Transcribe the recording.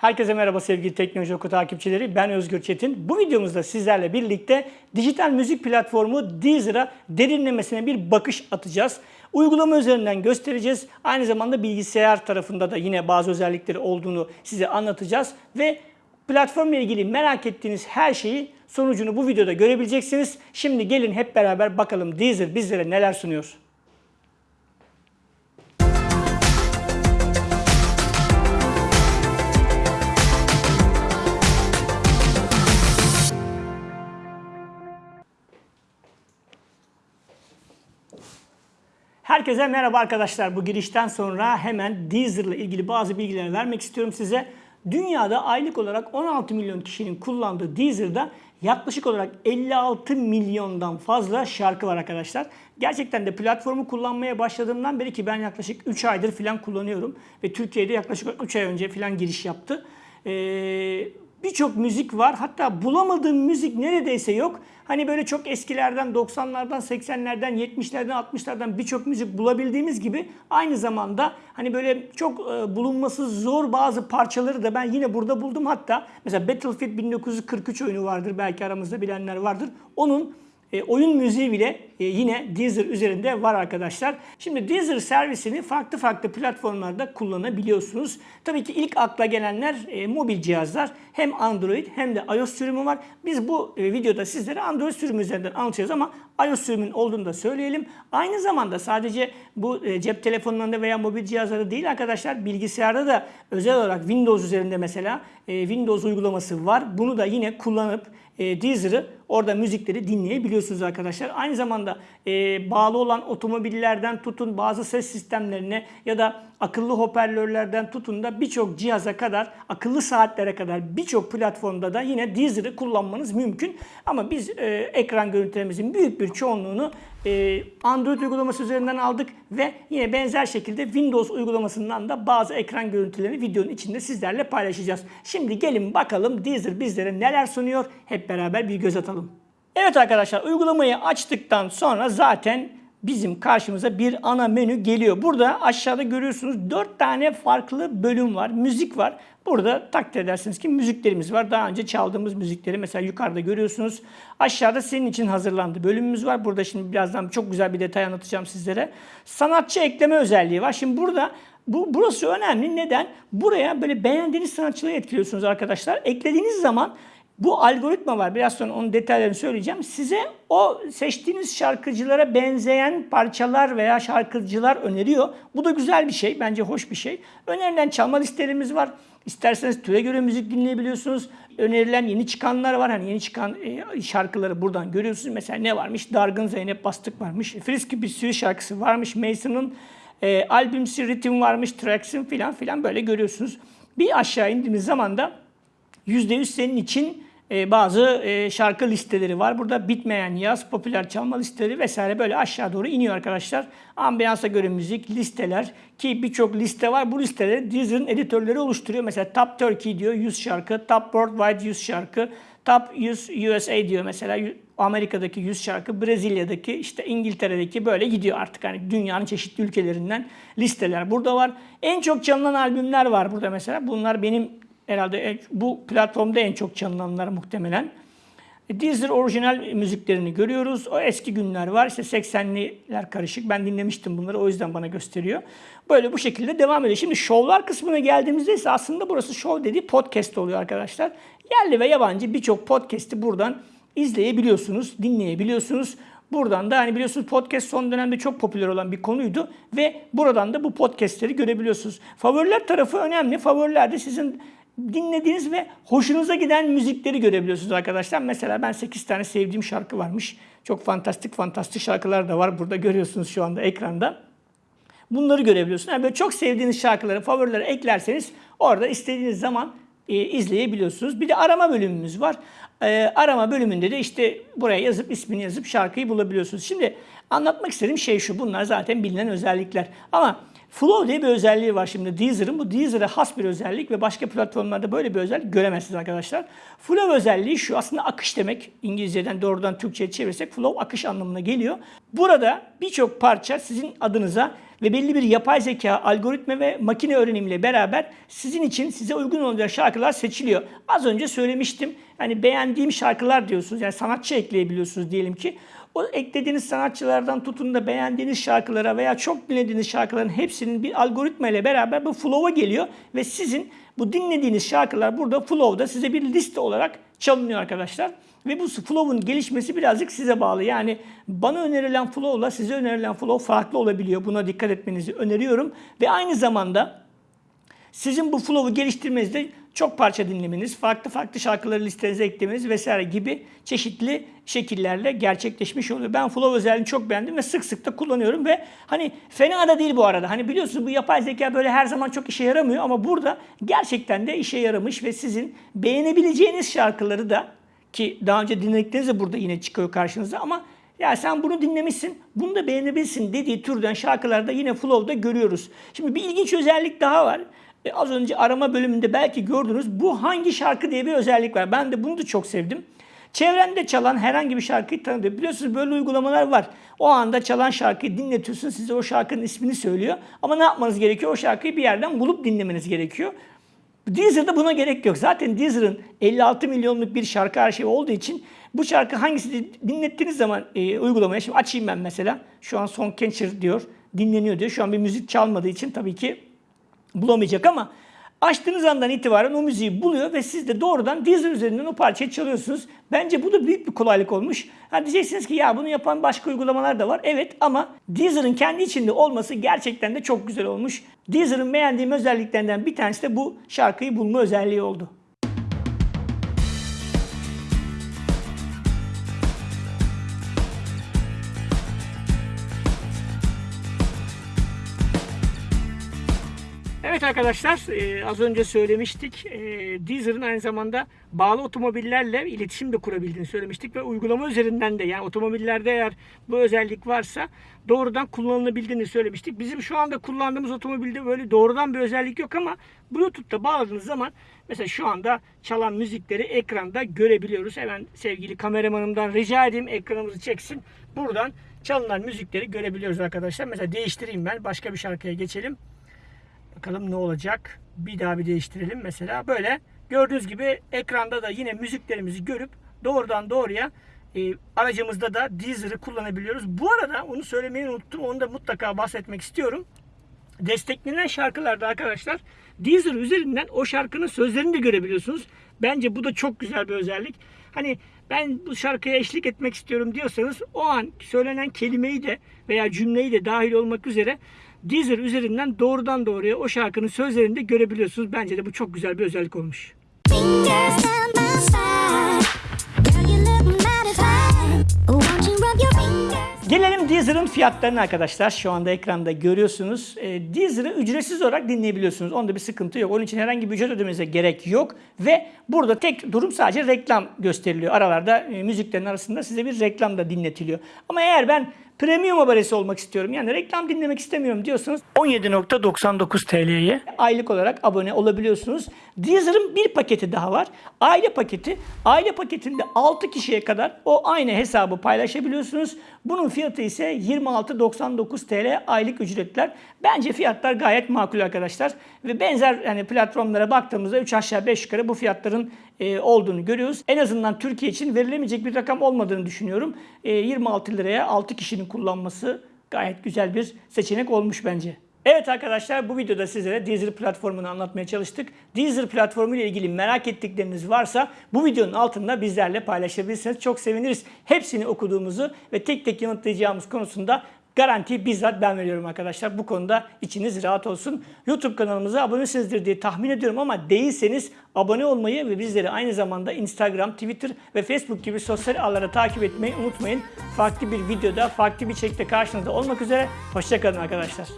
Herkese merhaba sevgili Teknoloji Oku takipçileri. Ben Özgür Çetin. Bu videomuzda sizlerle birlikte dijital müzik platformu Deezer'a derinlemesine bir bakış atacağız. Uygulama üzerinden göstereceğiz. Aynı zamanda bilgisayar tarafında da yine bazı özellikleri olduğunu size anlatacağız. Ve platformla ilgili merak ettiğiniz her şeyi sonucunu bu videoda görebileceksiniz. Şimdi gelin hep beraber bakalım Deezer bizlere neler sunuyor. Herkese merhaba arkadaşlar. Bu girişten sonra hemen Deezer ile ilgili bazı bilgiler vermek istiyorum size. Dünyada aylık olarak 16 milyon kişinin kullandığı Deezer'da yaklaşık olarak 56 milyondan fazla şarkı var arkadaşlar. Gerçekten de platformu kullanmaya başladığımdan beri ki ben yaklaşık 3 aydır falan kullanıyorum. Ve Türkiye'de yaklaşık 3 ay önce falan giriş yaptı. Ee, birçok müzik var. Hatta bulamadığım müzik neredeyse yok. Hani böyle çok eskilerden, 90'lardan, 80'lerden, 70'lerden, 60'lardan birçok müzik bulabildiğimiz gibi aynı zamanda hani böyle çok e, bulunması zor bazı parçaları da ben yine burada buldum. Hatta mesela Battlefield 1943 oyunu vardır belki aramızda bilenler vardır. Onun e, oyun müziği bile e, yine Deezer üzerinde var arkadaşlar. Şimdi Deezer servisini farklı farklı platformlarda kullanabiliyorsunuz. Tabii ki ilk akla gelenler e, mobil cihazlar. Hem Android hem de iOS sürümü var. Biz bu e, videoda sizlere Android sürümü üzerinden anlatacağız ama iOS sürümünün olduğunu da söyleyelim. Aynı zamanda sadece bu e, cep telefonlarında veya mobil cihazlarda değil arkadaşlar bilgisayarda da özel olarak Windows üzerinde mesela e, Windows uygulaması var. Bunu da yine kullanıp e, Deezer'ı orada müzikleri dinleyebiliyorsunuz arkadaşlar. Aynı zamanda e, bağlı olan otomobillerden tutun bazı ses sistemlerine ya da akıllı hoparlörlerden tutun da birçok cihaza kadar, akıllı saatlere kadar birçok platformda da yine Deezer'ı kullanmanız mümkün. Ama biz e, ekran görüntülerimizin büyük bir çoğunluğunu e, Android uygulaması üzerinden aldık ve yine benzer şekilde Windows uygulamasından da bazı ekran görüntülerini videonun içinde sizlerle paylaşacağız. Şimdi gelin bakalım Deezer bizlere neler sunuyor hep beraber bir göz atalım. Evet arkadaşlar uygulamayı açtıktan sonra zaten bizim karşımıza bir ana menü geliyor. Burada aşağıda görüyorsunuz 4 tane farklı bölüm var. Müzik var. Burada takdir edersiniz ki müziklerimiz var. Daha önce çaldığımız müzikleri mesela yukarıda görüyorsunuz. Aşağıda senin için hazırlandı bölümümüz var. Burada şimdi birazdan çok güzel bir detay anlatacağım sizlere. Sanatçı ekleme özelliği var. Şimdi burada bu burası önemli. Neden? Buraya böyle beğendiğiniz sanatçıları etkiliyorsunuz arkadaşlar. Eklediğiniz zaman bu algoritma var. Biraz sonra onun detaylarını söyleyeceğim. Size o seçtiğiniz şarkıcılara benzeyen parçalar veya şarkıcılar öneriyor. Bu da güzel bir şey. Bence hoş bir şey. Önerilen çalma listelerimiz var. İsterseniz türe göre müzik dinleyebiliyorsunuz. Önerilen yeni çıkanlar var. Hani yeni çıkan e, şarkıları buradan görüyorsunuz. Mesela ne varmış? Dargın Zeynep Bastık varmış. Friski bir sürü şarkısı varmış. Mason'ın e, albümsi ritim varmış. Tracks'in filan filan böyle görüyorsunuz. Bir aşağı indiğiniz zaman da %100 senin için e, bazı e, şarkı listeleri var. Burada bitmeyen yaz, popüler çalma listeleri vesaire böyle aşağı doğru iniyor arkadaşlar. Ambiyansa göre müzik, listeler ki birçok liste var. Bu listeleri Deezer'ın editörleri oluşturuyor. Mesela Top Turkey diyor 100 şarkı, Top Worldwide 100 şarkı, Top 100 USA diyor mesela Amerika'daki 100 şarkı, Brezilya'daki, işte İngiltere'deki böyle gidiyor artık. Hani dünyanın çeşitli ülkelerinden listeler burada var. En çok çalınan albümler var burada mesela. Bunlar benim herhalde bu platformda en çok çalınanlar muhtemelen. Deezer orijinal müziklerini görüyoruz. O eski günler var. İşte 80'liler karışık. Ben dinlemiştim bunları. O yüzden bana gösteriyor. Böyle bu şekilde devam ediyor. Şimdi şovlar kısmına geldiğimizde ise aslında burası şov dediği podcast oluyor arkadaşlar. Yerli ve yabancı birçok podcast'i buradan izleyebiliyorsunuz, dinleyebiliyorsunuz. Buradan da hani biliyorsunuz podcast son dönemde çok popüler olan bir konuydu ve buradan da bu podcastleri görebiliyorsunuz. Favoriler tarafı önemli. Favorilerde sizin dinlediğiniz ve hoşunuza giden müzikleri görebiliyorsunuz arkadaşlar. Mesela ben 8 tane sevdiğim şarkı varmış. Çok fantastik fantastik şarkılar da var. Burada görüyorsunuz şu anda ekranda. Bunları görebiliyorsunuz. Yani böyle çok sevdiğiniz şarkıları, favorilere eklerseniz orada istediğiniz zaman e, izleyebiliyorsunuz. Bir de arama bölümümüz var. E, arama bölümünde de işte buraya yazıp ismini yazıp şarkıyı bulabiliyorsunuz. Şimdi anlatmak istediğim şey şu. Bunlar zaten bilinen özellikler. Ama Flow diye bir özelliği var şimdi Deezer'ın. Bu Deezer'e has bir özellik ve başka platformlarda böyle bir özellik göremezsiniz arkadaşlar. Flow özelliği şu aslında akış demek. İngilizceden doğrudan Türkçe'ye çevirirsek flow akış anlamına geliyor. Burada birçok parça sizin adınıza ve belli bir yapay zeka, algoritma ve makine öğrenimiyle beraber sizin için size uygun olacak şarkılar seçiliyor. Az önce söylemiştim. Hani beğendiğim şarkılar diyorsunuz. Yani sanatçı ekleyebiliyorsunuz diyelim ki. O eklediğiniz sanatçılardan tutun da beğendiğiniz şarkılara veya çok dinlediğiniz şarkıların hepsinin bir algoritma ile beraber bu flow'a geliyor ve sizin bu dinlediğiniz şarkılar burada flow'da size bir liste olarak çalınıyor arkadaşlar. Ve bu flow'un gelişmesi birazcık size bağlı. Yani bana önerilen flow'la size önerilen flow farklı olabiliyor. Buna dikkat etmenizi öneriyorum. Ve aynı zamanda sizin bu flow'u geliştirmenizde çok parça dinlemeniz, farklı farklı şarkıları listenize eklemeniz vesaire gibi çeşitli şekillerle gerçekleşmiş oluyor. Ben flow özelliğini çok beğendim ve sık sık da kullanıyorum ve hani fena da değil bu arada. Hani biliyorsunuz bu yapay zeka böyle her zaman çok işe yaramıyor ama burada gerçekten de işe yaramış ve sizin beğenebileceğiniz şarkıları da ki daha önce dinledikleriniz de burada yine çıkıyor karşınıza ama ya sen bunu dinlemişsin, bunu da beğenebilirsin dediği türden şarkılarda yine Flow'da görüyoruz. Şimdi bir ilginç özellik daha var. E, az önce arama bölümünde belki gördünüz. Bu hangi şarkı diye bir özellik var. Ben de bunu da çok sevdim. Çevrende çalan herhangi bir şarkıyı tanıtıyor. Biliyorsunuz böyle uygulamalar var. O anda çalan şarkıyı dinletiyorsun. Size o şarkının ismini söylüyor. Ama ne yapmanız gerekiyor? O şarkıyı bir yerden bulup dinlemeniz gerekiyor. Deezer'da buna gerek yok. Zaten Deezer'ın 56 milyonluk bir şarkı arşivi olduğu için bu şarkı hangisi dinlettiğiniz zaman e, uygulamaya, şimdi açayım ben mesela. Şu an Song Catcher diyor, dinleniyor diyor. Şu an bir müzik çalmadığı için tabii ki bulamayacak ama açtığınız andan itibaren o müziği buluyor ve siz de doğrudan Deezer üzerinden o parçayı çalıyorsunuz. Bence bu da büyük bir kolaylık olmuş. Ha diyeceksiniz ki ya bunu yapan başka uygulamalar da var. Evet ama Deezer'ın kendi içinde olması gerçekten de çok güzel olmuş. Deezer'ın beğendiğim özelliklerinden bir tanesi de bu şarkıyı bulma özelliği oldu. Evet arkadaşlar e, az önce söylemiştik. E, Deezer'ın aynı zamanda bağlı otomobillerle iletişim de kurabildiğini söylemiştik ve uygulama üzerinden de yani otomobillerde eğer bu özellik varsa doğrudan kullanılabildiğini söylemiştik. Bizim şu anda kullandığımız otomobilde böyle doğrudan bir özellik yok ama Bluetooth'ta bağladığınız zaman mesela şu anda çalan müzikleri ekranda görebiliyoruz. Hemen sevgili kameramanımdan rica edeyim ekranımızı çeksin. Buradan çalınan müzikleri görebiliyoruz arkadaşlar. Mesela değiştireyim ben başka bir şarkıya geçelim. Bakalım ne olacak. Bir daha bir değiştirelim mesela. Böyle gördüğünüz gibi ekranda da yine müziklerimizi görüp doğrudan doğruya e, aracımızda da Deezer'ı kullanabiliyoruz. Bu arada onu söylemeyi unuttum. Onu da mutlaka bahsetmek istiyorum. Desteklenen şarkılarda arkadaşlar Deezer üzerinden o şarkının sözlerini de görebiliyorsunuz. Bence bu da çok güzel bir özellik. Hani ben bu şarkıya eşlik etmek istiyorum diyorsanız o an söylenen kelimeyi de veya cümleyi de dahil olmak üzere Deezer üzerinden doğrudan doğruya o şarkının sözlerini de görebiliyorsunuz. Bence de bu çok güzel bir özellik olmuş. Fingers Gelelim Deezer'ın fiyatlarına arkadaşlar. Şu anda ekranda görüyorsunuz. E, Deezer'ı ücretsiz olarak dinleyebiliyorsunuz. Onda bir sıkıntı yok. Onun için herhangi bir ücret ödemenize gerek yok. Ve burada tek durum sadece reklam gösteriliyor. Aralarda e, müziklerin arasında size bir reklam da dinletiliyor. Ama eğer ben premium abonesi olmak istiyorum. Yani reklam dinlemek istemiyorum diyorsanız 17.99 TL'ye aylık olarak abone olabiliyorsunuz. Deezer'ın bir paketi daha var. Aile paketi. Aile paketinde 6 kişiye kadar o aynı hesabı paylaşabiliyorsunuz. Bunun fiyatı ise 26.99 TL aylık ücretler. Bence fiyatlar gayet makul arkadaşlar. Ve benzer yani platformlara baktığımızda 3 aşağı 5 yukarı bu fiyatların e, olduğunu görüyoruz. En azından Türkiye için verilemeyecek bir rakam olmadığını düşünüyorum. E, 26 liraya 6 kişinin kullanması gayet güzel bir seçenek olmuş bence. Evet arkadaşlar bu videoda sizlere Deezer platformunu anlatmaya çalıştık. Deezer platformu ile ilgili merak ettikleriniz varsa bu videonun altında bizlerle paylaşabilirsiniz. Çok seviniriz. Hepsini okuduğumuzu ve tek tek yanıtlayacağımız konusunda Garanti bizzat ben veriyorum arkadaşlar. Bu konuda içiniz rahat olsun. YouTube kanalımıza abonesinizdir diye tahmin ediyorum ama değilseniz abone olmayı ve bizleri aynı zamanda Instagram, Twitter ve Facebook gibi sosyal ağlara takip etmeyi unutmayın. Farklı bir videoda, farklı bir içerikte karşınızda olmak üzere. Hoşçakalın arkadaşlar.